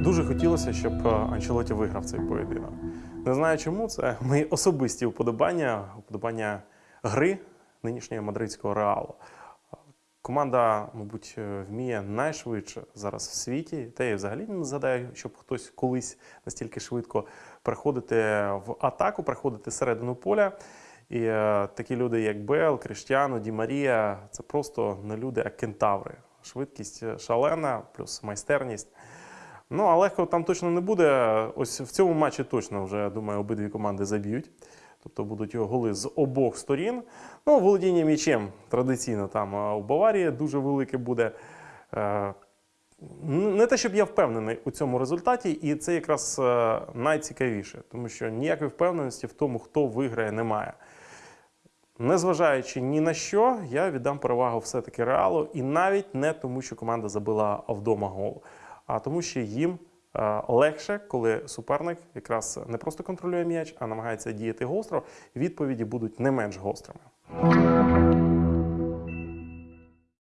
Дуже хотілося, щоб е, Анчелоті виграв цей поєдинок. Не знаю чому, це мої особисті вподобання, вподобання гри нинішнього мадридського реалу. Команда, мабуть, е, вміє найшвидше зараз в світі. Та я взагалі не згадаю, щоб хтось колись настільки швидко приходити в атаку, приходити середину поля. І е, такі люди, як Бел, Кріштіану, Ді Марія, це просто не люди, а кентаври. Швидкість шалена, плюс майстерність. Ну, а легко там точно не буде. Ось в цьому матчі точно вже, думаю, обидві команди заб'ють. Тобто будуть голи з обох сторін. Ну, володіння м'ячем традиційно там у Баварії дуже велике буде. Е, Не те, щоб я впевнений у цьому результаті, і це якраз е, найцікавіше, тому що ніякої впевненості в тому, хто виграє, немає. Незважаючи ні на що, я віддам перевагу все-таки реалу, і навіть не тому, що команда забила вдома гол, а тому, що їм е, легше, коли суперник якраз не просто контролює м'яч, а намагається діяти гостро. Відповіді будуть не менш гострими.